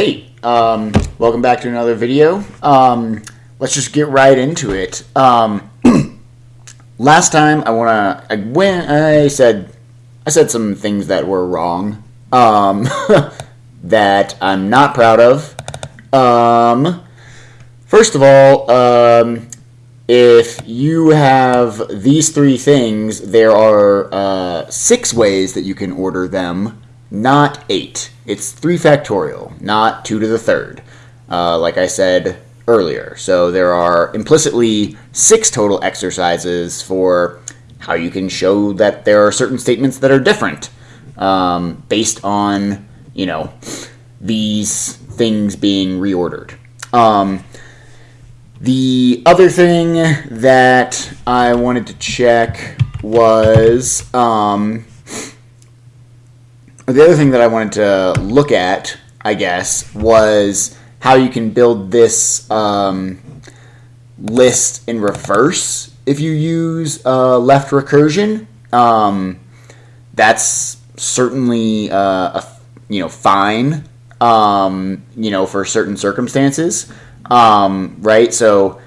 Hey, um, welcome back to another video. Um, let's just get right into it. Um, last time I wanna I when I said I said some things that were wrong. Um, that I'm not proud of. Um, first of all, um, if you have these three things, there are uh, six ways that you can order them, not eight. It's 3 factorial, not 2 to the third, uh, like I said earlier. So there are implicitly six total exercises for how you can show that there are certain statements that are different um, based on, you know, these things being reordered. Um, the other thing that I wanted to check was um, the other thing that I wanted to look at, I guess, was how you can build this um, list in reverse if you use uh, left recursion. Um, that's certainly uh, a, you know fine, um, you know, for certain circumstances, um, right? So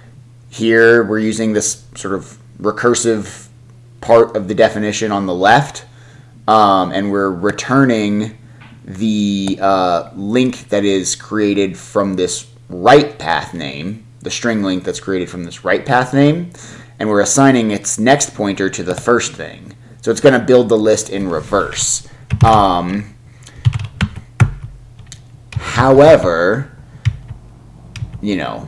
here we're using this sort of recursive part of the definition on the left um, and we're returning the uh, link that is created from this write path name, the string link that's created from this write path name, and we're assigning its next pointer to the first thing. So it's going to build the list in reverse. Um, however, you know,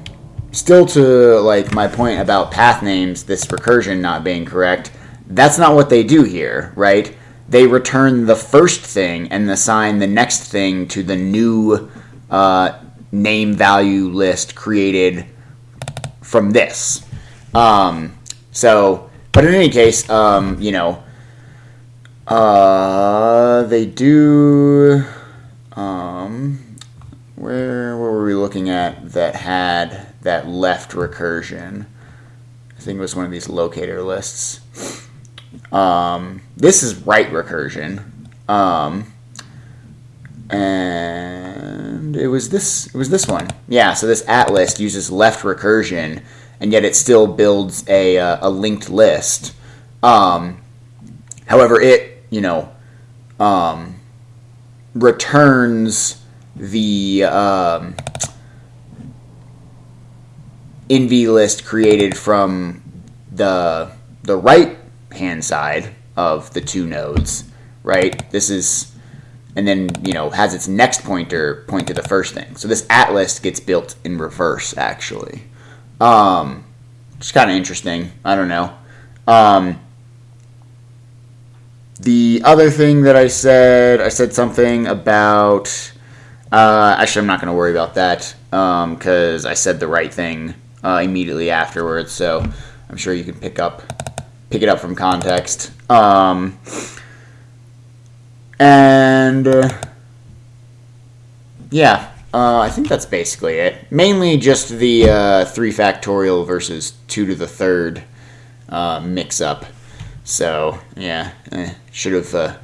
still to like my point about path names, this recursion not being correct, that's not what they do here, right? They return the first thing and assign the next thing to the new uh, name value list created from this. Um, so, but in any case, um, you know, uh, they do. Um, where, where were we looking at that had that left recursion? I think it was one of these locator lists. Um, this is right recursion. Um, and it was this it was this one. Yeah, so this at list uses left recursion and yet it still builds a, uh, a linked list. Um, however, it, you know, um, returns the um, NV list created from the the right hand side of the two nodes, right? This is, and then, you know, has its next pointer point to the first thing. So this at list gets built in reverse, actually. Um, it's kind of interesting. I don't know. Um, the other thing that I said, I said something about. Uh, actually, I'm not going to worry about that because um, I said the right thing uh, immediately afterwards. So I'm sure you can pick up pick it up from context. Um, and uh, yeah, uh, I think that's basically it. Mainly just the uh, three factorial versus two to the third uh, mix up. So yeah, eh, should have uh,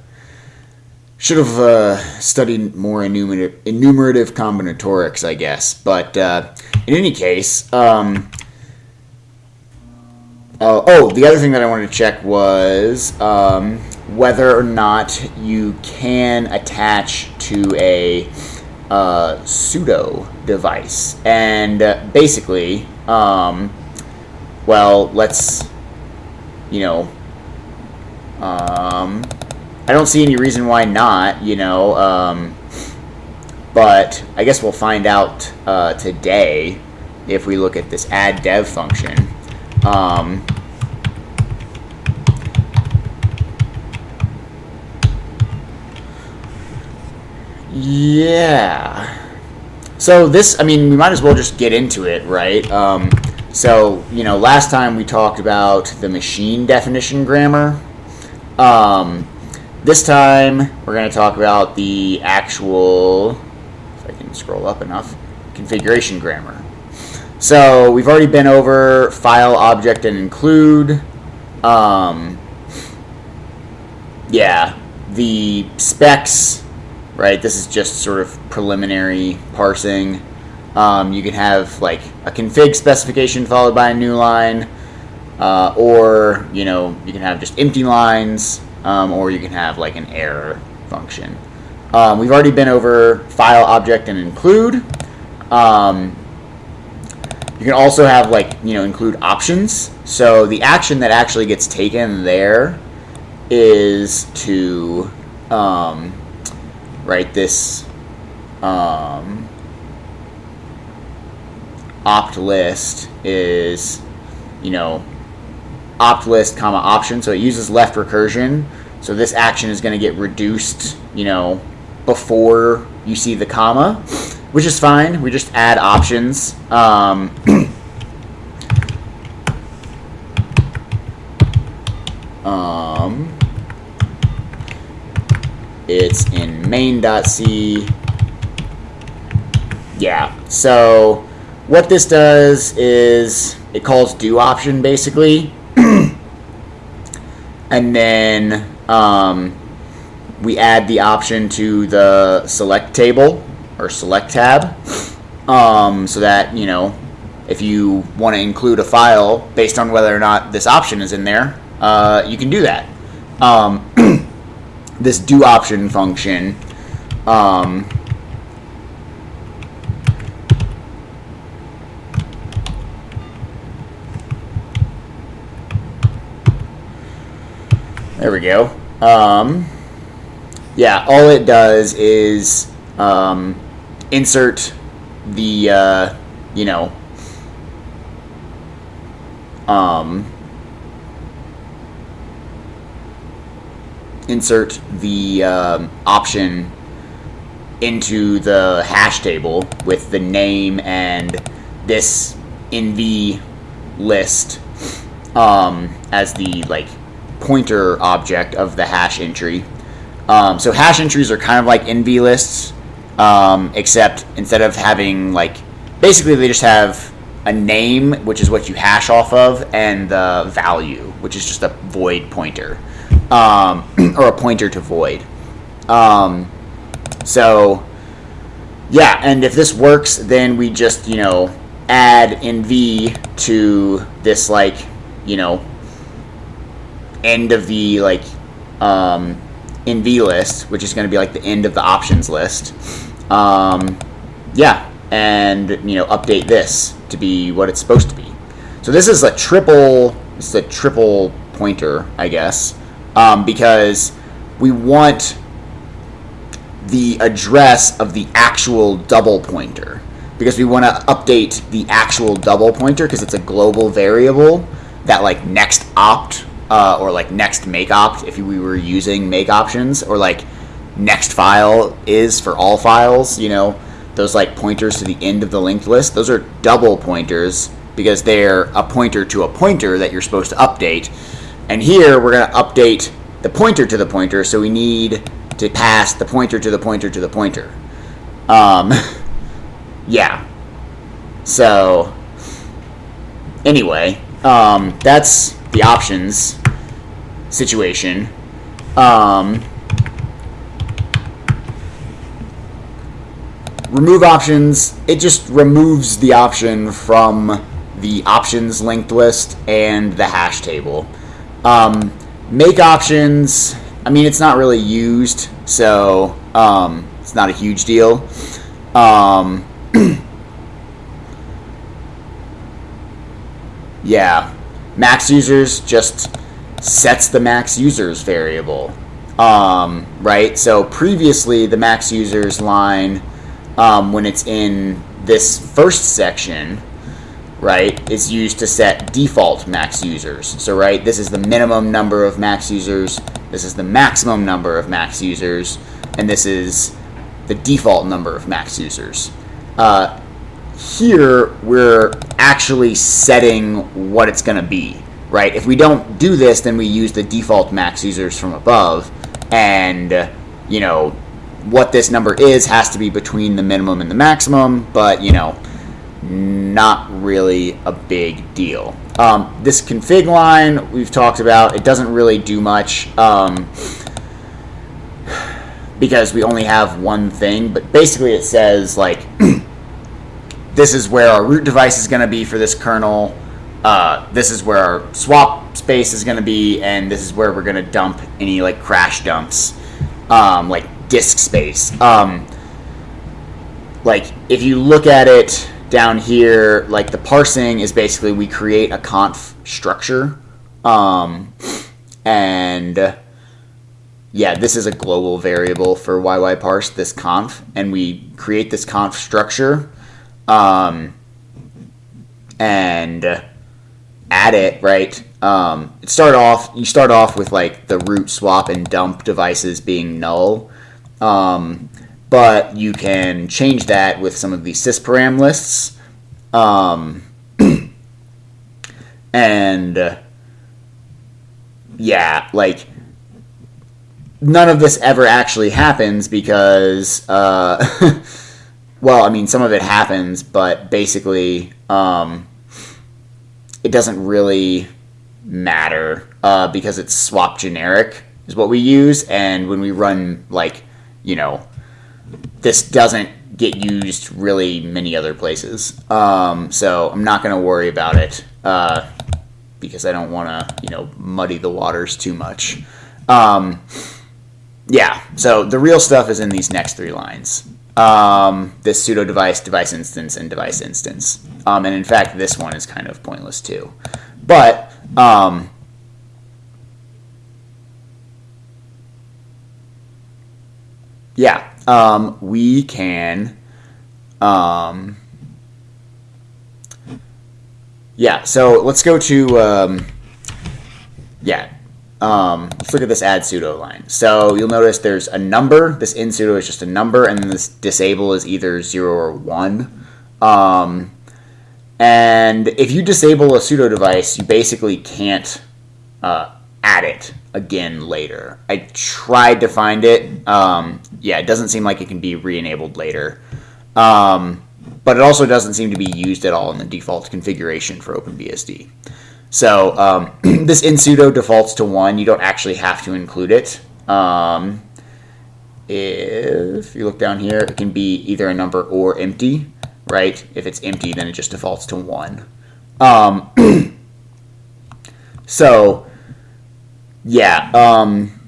should have uh, studied more enumerative, enumerative combinatorics, I guess. But in any case. Um, uh, oh, the other thing that I wanted to check was um, whether or not you can attach to a uh, pseudo device. And uh, basically, um, well, let's, you know, um, I don't see any reason why not, you know, um, but I guess we'll find out uh, today if we look at this add dev function. Um, yeah. So this, I mean, we might as well just get into it, right? Um, so, you know, last time we talked about the machine definition grammar. Um, this time we're going to talk about the actual, if I can scroll up enough, configuration grammar. So we've already been over file, object, and include. Um, yeah, the specs, right? This is just sort of preliminary parsing. Um, you can have like a config specification followed by a new line, uh, or you know you can have just empty lines, um, or you can have like an error function. Um, we've already been over file, object, and include. Um, you can also have like you know include options. So the action that actually gets taken there is to um, write this um, opt list is you know opt list comma option. So it uses left recursion. So this action is going to get reduced you know before you see the comma, which is fine. We just add options. Um, um, it's in main.c. Yeah, so what this does is it calls do option basically. and then um, we add the option to the select table or select tab um, so that, you know, if you want to include a file based on whether or not this option is in there, uh, you can do that. Um, this do option function um, there we go. Um, yeah, all it does is um, insert the, uh, you know, um, insert the um, option into the hash table with the name and this nv list um, as the like pointer object of the hash entry. Um, so hash entries are kind of like NV lists, um, except instead of having like basically they just have a name, which is what you hash off of, and the value, which is just a void pointer um, or a pointer to void. Um, so yeah, and if this works, then we just you know add nv to this like you know end of the like um, nv list, which is going to be like the end of the options list. Um, yeah, and you know update this to be what it's supposed to be. So this is a triple. Is a triple pointer, I guess, um, because we want the address of the actual double pointer. Because we want to update the actual double pointer because it's a global variable that like next opt uh, or like next make opt if we were using make options or like next file is for all files you know? Those like pointers to the end of the linked list those are double pointers because they're a pointer to a pointer that you're supposed to update and here we're going to update the pointer to the pointer so we need to pass the pointer to the pointer to the pointer um, yeah so anyway um, that's the options situation. Um, remove options, it just removes the option from the options linked list and the hash table. Um, make options, I mean, it's not really used, so um, it's not a huge deal. Um, yeah, max users just sets the max users variable. Um, right? So previously, the max users line, um, when it's in this first section, right, is used to set default max users. So, right, this is the minimum number of max users, this is the maximum number of max users, and this is the default number of max users. Uh, here, we're actually setting what it's going to be right? If we don't do this, then we use the default max users from above, and you know what this number is has to be between the minimum and the maximum, but you know not really a big deal. Um, this config line we've talked about, it doesn't really do much. Um, because we only have one thing. But basically, it says like this is where our root device is going to be for this kernel. Uh, this is where our swap space is going to be, and this is where we're going to dump any like crash dumps, um, like disk space. Um, like if you look at it down here, like the parsing is basically we create a conf structure, um, and yeah, this is a global variable for yyparse, this conf, and we create this conf structure, um, and add it, right? Um, start off, you start off with like the root swap and dump devices being null, um, but you can change that with some of the sysparam lists, um, and uh, yeah, like none of this ever actually happens because, uh, well, I mean, some of it happens, but basically, um, it doesn't really matter uh, because it's swap generic is what we use, and when we run like, you know, this doesn't get used really many other places. Um, so I'm not going to worry about it uh, because I don't want to, you know, muddy the waters too much. Um, yeah, so the real stuff is in these next three lines. Um, this pseudo device, device instance, and device instance. Um, and in fact, this one is kind of pointless too. But um, yeah, um, we can. Um, yeah, so let's go to um, yeah um, let's look at this add pseudo line. So you'll notice there's a number. This in pseudo is just a number, and this disable is either zero or one. Um, and if you disable a pseudo device, you basically can't uh, add it again later. I tried to find it. Um, yeah, it doesn't seem like it can be re-enabled later. Um, but it also doesn't seem to be used at all in the default configuration for OpenBSD. So um, this in pseudo defaults to one. You don't actually have to include it. Um, if you look down here, it can be either a number or empty, right? If it's empty, then it just defaults to one. Um, so, yeah, um,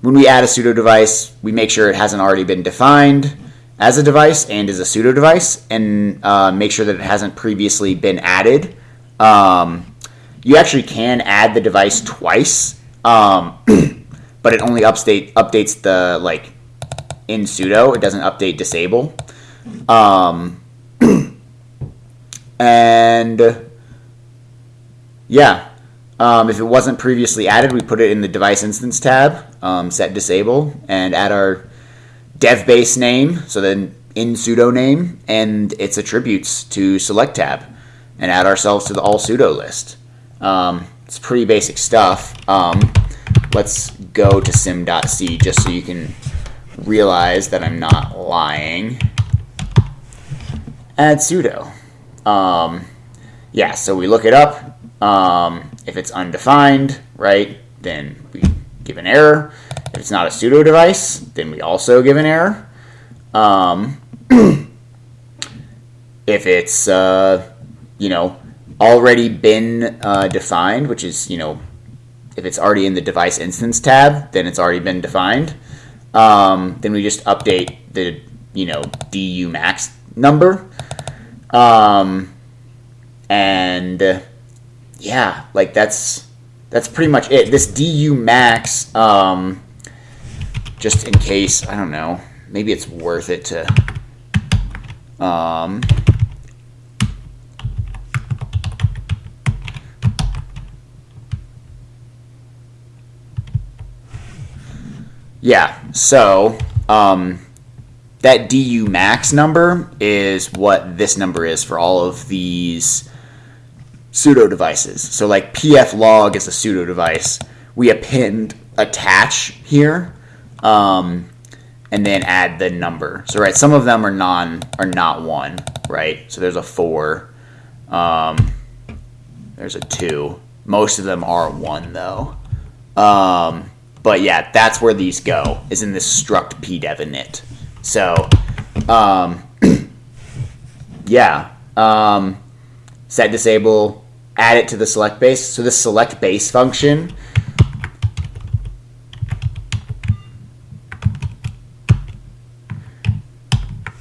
when we add a pseudo device, we make sure it hasn't already been defined as a device and is a pseudo device, and uh, make sure that it hasn't previously been added. Um, you actually can add the device twice, um, but it only update updates the like in pseudo. It doesn't update disable. Um, and yeah, um, if it wasn't previously added, we put it in the device instance tab, um, set disable, and add our dev base name, so then in pseudo name, and its attributes to select tab and add ourselves to the all pseudo list. Um, it's pretty basic stuff. Um, let's go to sem.c just so you can realize that I'm not lying. Add pseudo. Um, yeah, so we look it up. Um, if it's undefined, right, then we give an error. If it's not a pseudo device, then we also give an error. Um, if it's uh, you know, already been uh, defined, which is, you know, if it's already in the device instance tab, then it's already been defined. Um, then we just update the, you know, DU max number. Um, and yeah, like that's that's pretty much it. This DU max, um, just in case, I don't know, maybe it's worth it to. Um, Yeah, so um, that DU max number is what this number is for all of these pseudo devices. So like pf log is a pseudo device. We append attach here, um, and then add the number. So right, some of them are non are not one, right? So there's a four, um, there's a two. Most of them are one though. Um, but yeah, that's where these go, is in this struct pdev init. So, um, yeah, um, set disable, add it to the select base. So this select base function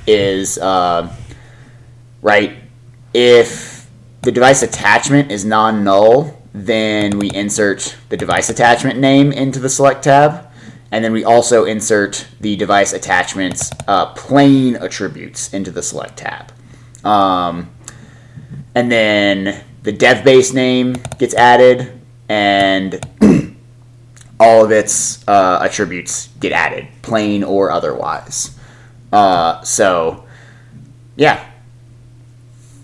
is, uh, right, if the device attachment is non-null, then we insert the device attachment name into the select tab. And then we also insert the device attachments uh, plain attributes into the select tab. Um, and then the dev base name gets added and all of its uh, attributes get added, plain or otherwise. Uh, so, yeah,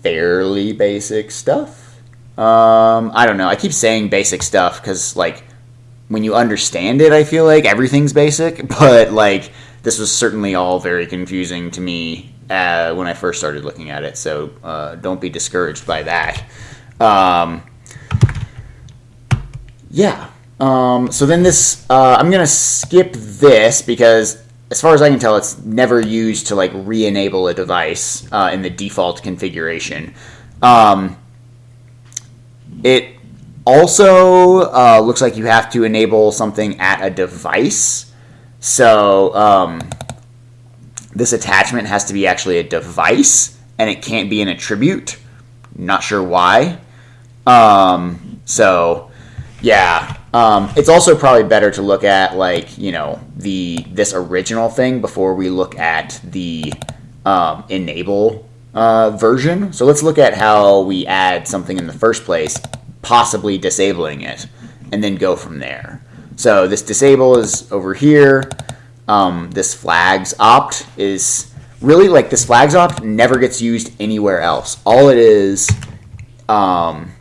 fairly basic stuff. Um, I don't know. I keep saying basic stuff because, like, when you understand it, I feel like everything's basic. But like, this was certainly all very confusing to me uh, when I first started looking at it. So uh, don't be discouraged by that. Um, yeah. Um, so then this, uh, I'm gonna skip this because, as far as I can tell, it's never used to like re-enable a device uh, in the default configuration. Um, it also uh, looks like you have to enable something at a device. So um, this attachment has to be actually a device, and it can't be an attribute. Not sure why. Um, so yeah, um, it's also probably better to look at like you know the this original thing before we look at the um, enable uh, version. So let's look at how we add something in the first place, possibly disabling it, and then go from there. So this disable is over here. Um, this flags opt is really like this flags opt never gets used anywhere else. All it is, um,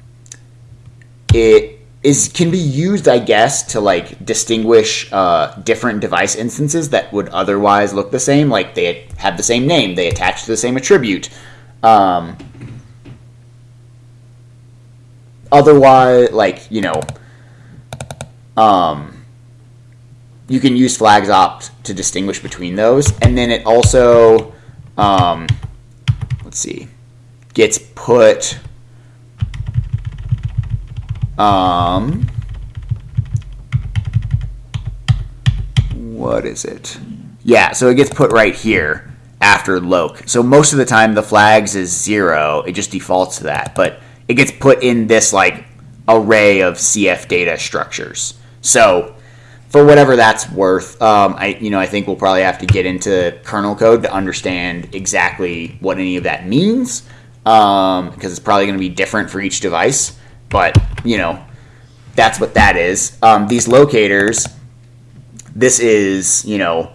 it is can be used, I guess, to like distinguish uh, different device instances that would otherwise look the same. Like they have the same name, they attach to the same attribute. Um, otherwise, like you know, um, you can use flags opt to distinguish between those, and then it also, um, let's see, gets put um, what is it? Yeah, so it gets put right here after loc. So most of the time the flags is zero. It just defaults to that, but it gets put in this like array of CF data structures. So for whatever that's worth, um, I you know I think we'll probably have to get into kernel code to understand exactly what any of that means because um, it's probably going to be different for each device. But you know, that's what that is. Um, these locators, this is you know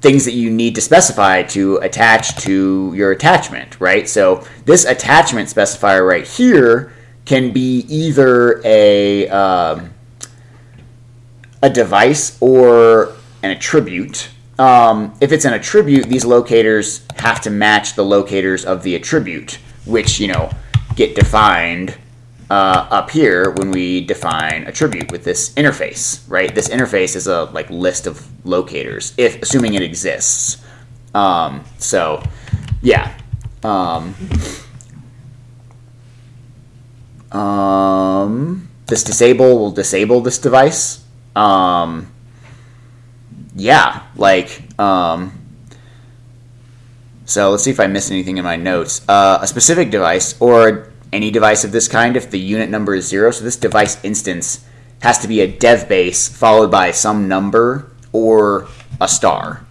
things that you need to specify to attach to your attachment, right? So this attachment specifier right here can be either a um, a device or an attribute. Um, if it's an attribute, these locators have to match the locators of the attribute, which you know get defined uh, up here when we define attribute with this interface, right? This interface is a like list of locators, if assuming it exists. Um, so, yeah. Um, um, this disable will disable this device. Um, yeah, like, um, so let's see if I missed anything in my notes. Uh, a specific device or any device of this kind if the unit number is zero. So this device instance has to be a dev base followed by some number or a star.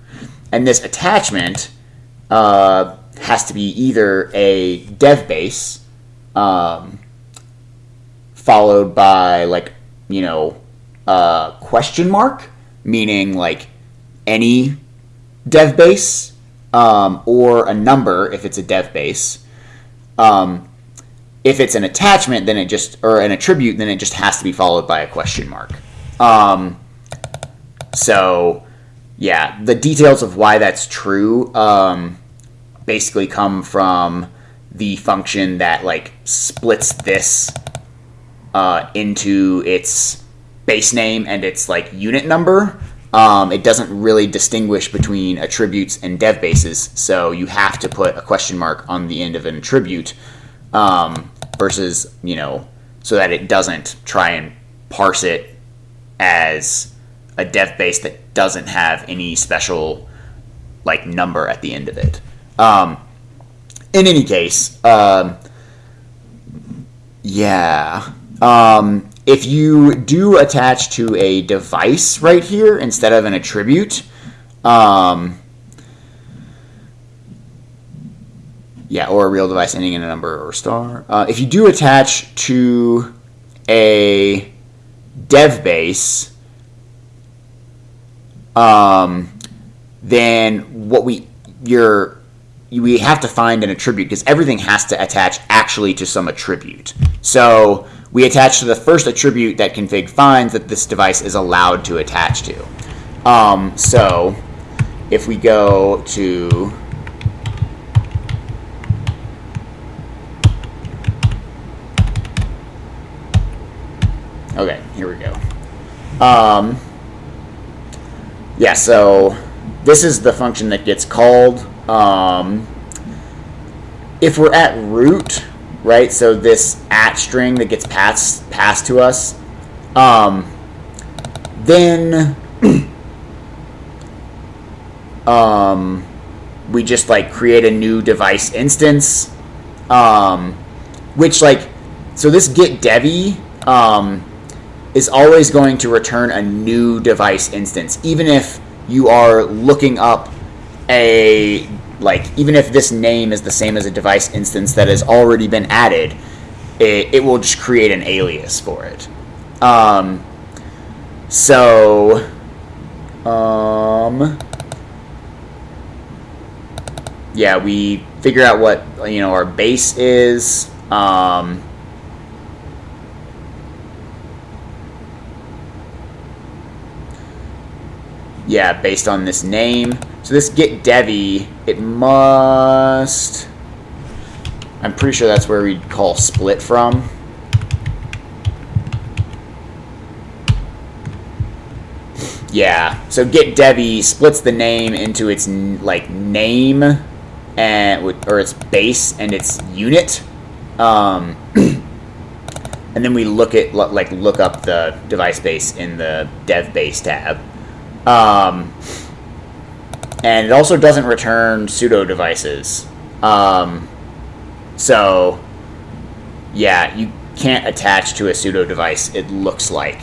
And this attachment uh, has to be either a dev base um, followed by like, you know, question mark, meaning like any dev base um, or a number if it's a dev base. Um, if it's an attachment, then it just or an attribute, then it just has to be followed by a question mark. Um, so, yeah, the details of why that's true um, basically come from the function that like splits this uh, into its base name and its like unit number, um, it doesn't really distinguish between attributes and dev bases. So you have to put a question mark on the end of an attribute um, versus, you know, so that it doesn't try and parse it as a dev base that doesn't have any special like number at the end of it. Um, in any case, um, yeah. Um, if you do attach to a device right here instead of an attribute, um, yeah, or a real device ending in a number or star. Uh, if you do attach to a dev base, um, then what we you're we have to find an attribute because everything has to attach actually to some attribute. So we attach to the first attribute that config finds that this device is allowed to attach to. Um, so if we go to Okay, here we go. Um, yeah, so this is the function that gets called. Um, if we're at root, right? So this at string that gets passed passed to us, um, then um, we just like create a new device instance, um, which like so this get devi um, is always going to return a new device instance, even if you are looking up a like even if this name is the same as a device instance that has already been added, it, it will just create an alias for it. Um, so, um, yeah, we figure out what you know our base is. Um, yeah, based on this name. So this get devi, it must. I'm pretty sure that's where we'd call split from. Yeah, so get devi splits the name into its like name and or its base and its unit. Um, and then we look at like look up the device base in the dev base tab. Um, and it also doesn't return pseudo devices. Um, so, yeah, you can't attach to a pseudo device, it looks like,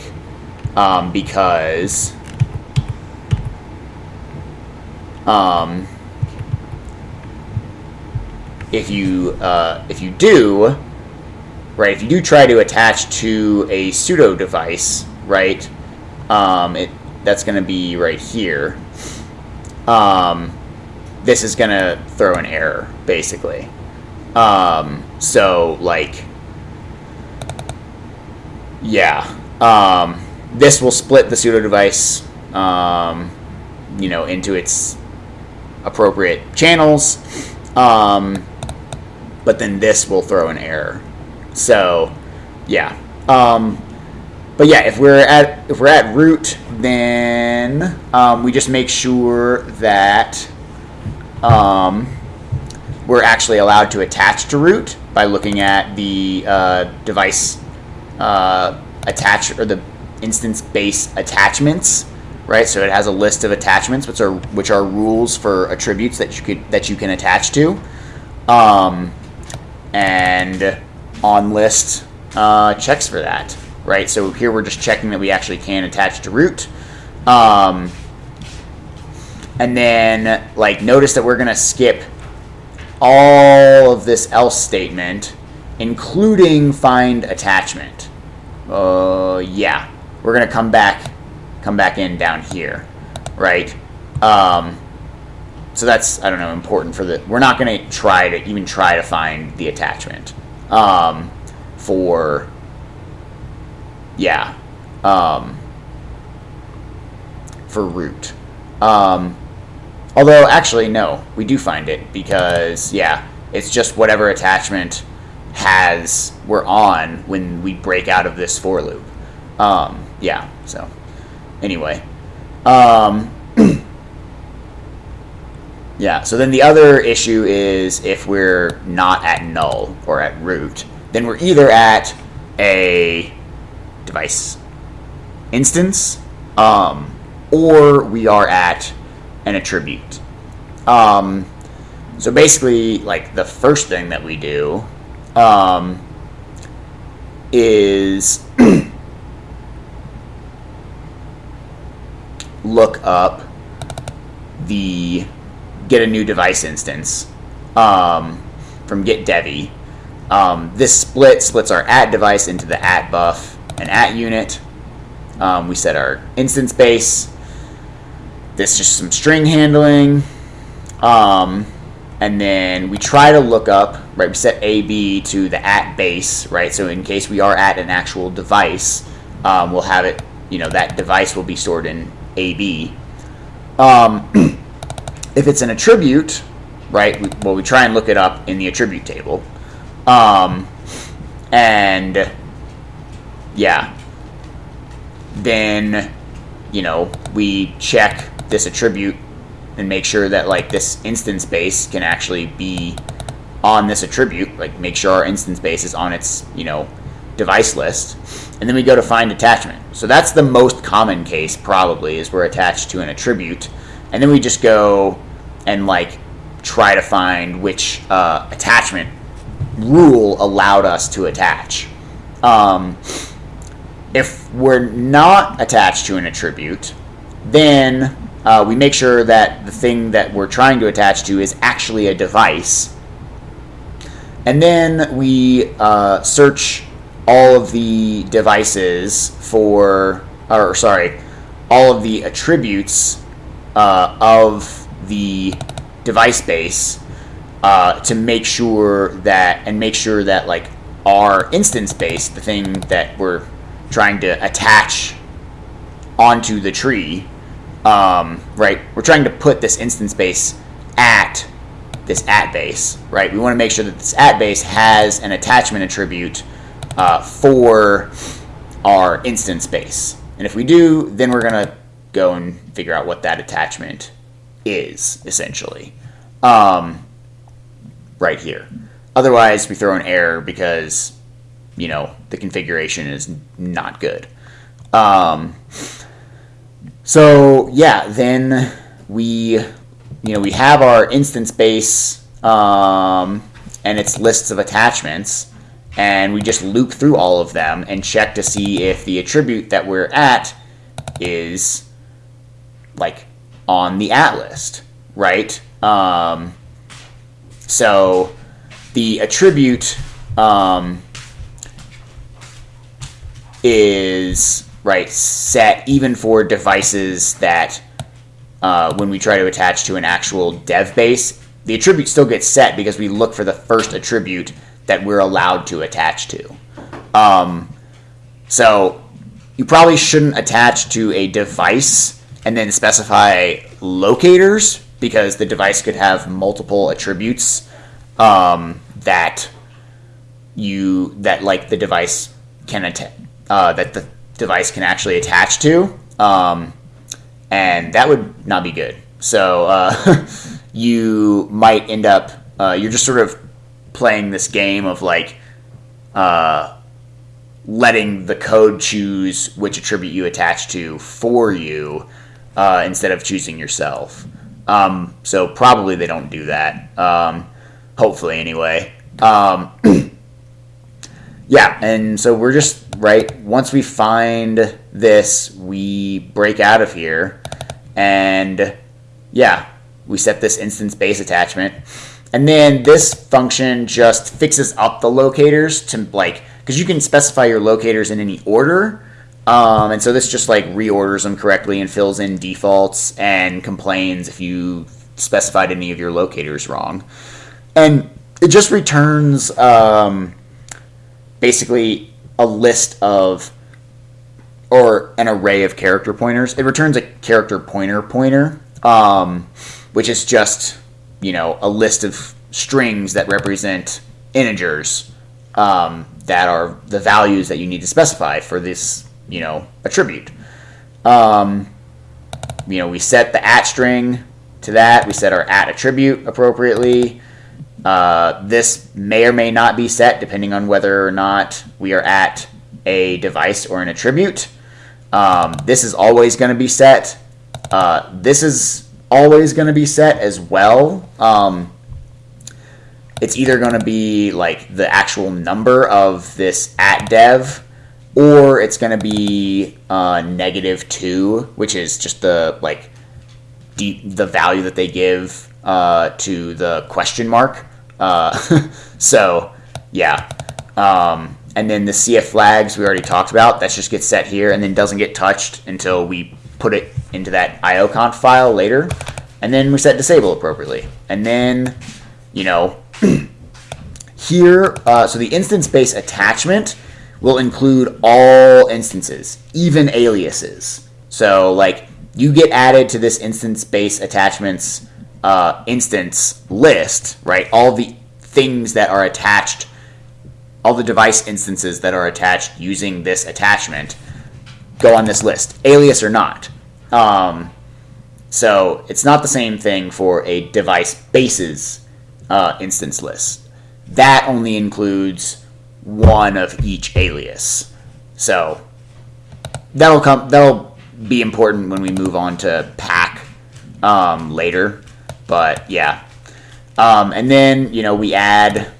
um, because um, if you uh, if you do, right, if you do try to attach to a pseudo device, right, um, it that's going to be right here. Um, this is going to throw an error, basically. Um, so, like, yeah. Um, this will split the pseudo device, um, you know, into its appropriate channels. Um, but then this will throw an error. So, yeah. Um, but yeah, if we're at if we're at root, then um, we just make sure that um, we're actually allowed to attach to root by looking at the uh, device uh, attach or the instance base attachments, right? So it has a list of attachments, which are which are rules for attributes that you could that you can attach to, um, and on list uh, checks for that right? So here we're just checking that we actually can attach to root. Um, and then, like, notice that we're going to skip all of this else statement, including find attachment. Uh, yeah, we're going to come back, come back in down here, right? Um, so that's, I don't know, important for the, we're not going to try to even try to find the attachment um, for yeah. Um, for root. Um, although, actually, no, we do find it because, yeah, it's just whatever attachment has we're on when we break out of this for loop. Um, yeah. So anyway, um, yeah. So then the other issue is if we're not at null or at root, then we're either at a device instance, um, or we are at an attribute. Um, so basically, like the first thing that we do um, is look up the get a new device instance um, from get devi. Um, this split splits our at device into the at buff and at unit. Um, we set our instance base. This just some string handling. Um, and then we try to look up, right, we set AB to the at base, right, so in case we are at an actual device, um, we'll have it, you know, that device will be stored in AB. Um, if it's an attribute, right, we, well, we try and look it up in the attribute table. Um, and, yeah, then, you know, we check this attribute and make sure that like this instance base can actually be on this attribute, like make sure our instance base is on its, you know, device list. And then we go to find attachment. So that's the most common case probably is we're attached to an attribute. And then we just go and like try to find which uh, attachment rule allowed us to attach. Um, if we're not attached to an attribute, then uh, we make sure that the thing that we're trying to attach to is actually a device. And then we uh, search all of the devices for, or sorry, all of the attributes uh, of the device base uh, to make sure that, and make sure that like our instance base, the thing that we're trying to attach onto the tree, um, right? We're trying to put this instance base at this at base, right? We want to make sure that this at base has an attachment attribute uh, for our instance base. And if we do, then we're going to go and figure out what that attachment is, essentially, um, right here. Otherwise, we throw an error because, you know, the configuration is not good. Um, so yeah, then we, you know, we have our instance base um, and its lists of attachments, and we just loop through all of them and check to see if the attribute that we're at is like on the at list, right? Um, so the attribute um, is right set even for devices that uh, when we try to attach to an actual dev base, the attribute still gets set because we look for the first attribute that we're allowed to attach to. Um, so you probably shouldn't attach to a device and then specify locators because the device could have multiple attributes um, that you that like the device can attach uh, that the device can actually attach to, um, and that would not be good. So uh, you might end up uh, you're just sort of playing this game of like uh, letting the code choose which attribute you attach to for you uh, instead of choosing yourself. Um, so probably they don't do that. Um, hopefully, anyway. Yeah, and so we're just right? Once we find this, we break out of here, and yeah, we set this instance base attachment. And then this function just fixes up the locators to like, because you can specify your locators in any order. Um, and so this just like reorders them correctly and fills in defaults and complains if you specified any of your locators wrong. And it just returns um, basically a list of or an array of character pointers. It returns a character pointer pointer, um, which is just you know a list of strings that represent integers um, that are the values that you need to specify for this you know, attribute. Um, you know, we set the at string to that. We set our at attribute appropriately. Uh, this may or may not be set depending on whether or not we are at a device or an attribute. Um, this is always going to be set. Uh, this is always going to be set as well. Um, it's either going to be like the actual number of this at dev or it's going to be uh, negative two, which is just the like the value that they give uh, to the question mark. Uh, so yeah, um, and then the CF flags we already talked about. That just gets set here and then doesn't get touched until we put it into that ioconf file later, and then we set disable appropriately, and then you know. here, uh, so the instance base attachment will include all instances, even aliases. So, like, you get added to this instance base attachments uh, instance list, right? All the things that are attached, all the device instances that are attached using this attachment go on this list, alias or not. Um, so it's not the same thing for a device bases uh, instance list. That only includes one of each alias. So that'll come. That'll be important when we move on to pack um, later. But yeah, um, and then you know we add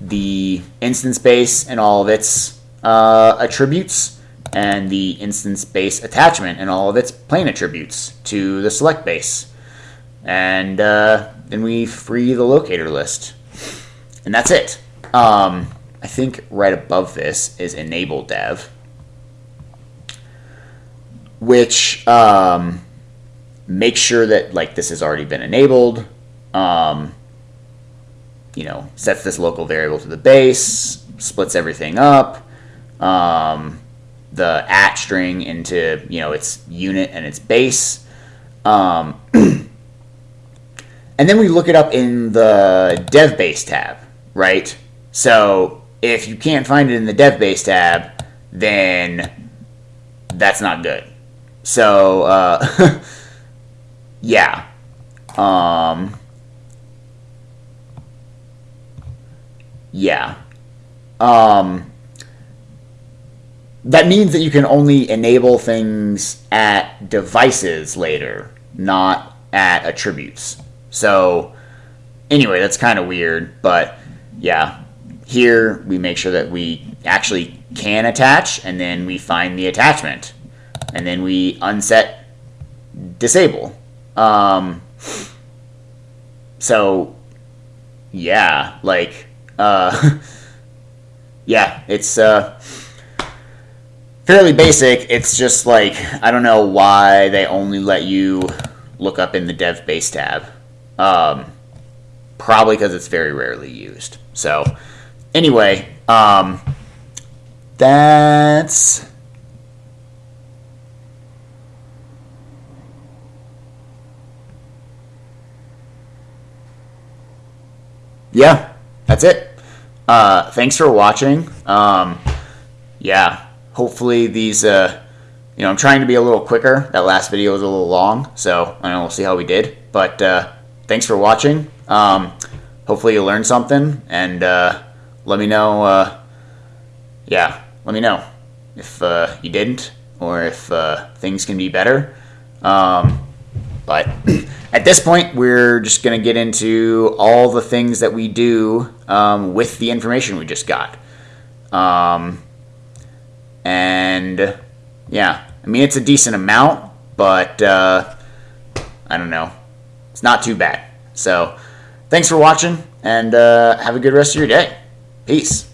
the instance base and all of its uh, attributes and the instance base attachment and all of its plain attributes to the select base. And uh, then we free the locator list. And that's it. Um, I think right above this is enable dev, which um, makes sure that like this has already been enabled. Um, you know, sets this local variable to the base, splits everything up. Um, the at string into you know its unit and its base. Um, and then we look it up in the dev base tab, right? So if you can't find it in the dev base tab, then that's not good. So, uh, yeah. Um, yeah. Um, that means that you can only enable things at devices later, not at attributes. So, anyway, that's kind of weird, but yeah. Here, we make sure that we actually can attach, and then we find the attachment. And then we unset disable. Um, so, yeah, like, uh, yeah, it's uh, fairly basic. It's just like, I don't know why they only let you look up in the dev base tab. Um, probably because it's very rarely used. So, anyway, um, that's. Yeah, that's it. Uh, thanks for watching. Um, yeah, hopefully these, uh, you know, I'm trying to be a little quicker. That last video was a little long, so I don't know we'll see how we did. But uh, thanks for watching. Um, hopefully you learned something, and uh, let me know. Uh, yeah, let me know if uh, you didn't or if things can be better. Um, but at this point, we're just going to get into all the things that we do um, with the information we just got. Um, and yeah, I mean, it's a decent amount, but uh, I don't know. It's not too bad. So thanks for watching, and uh, have a good rest of your day. Peace.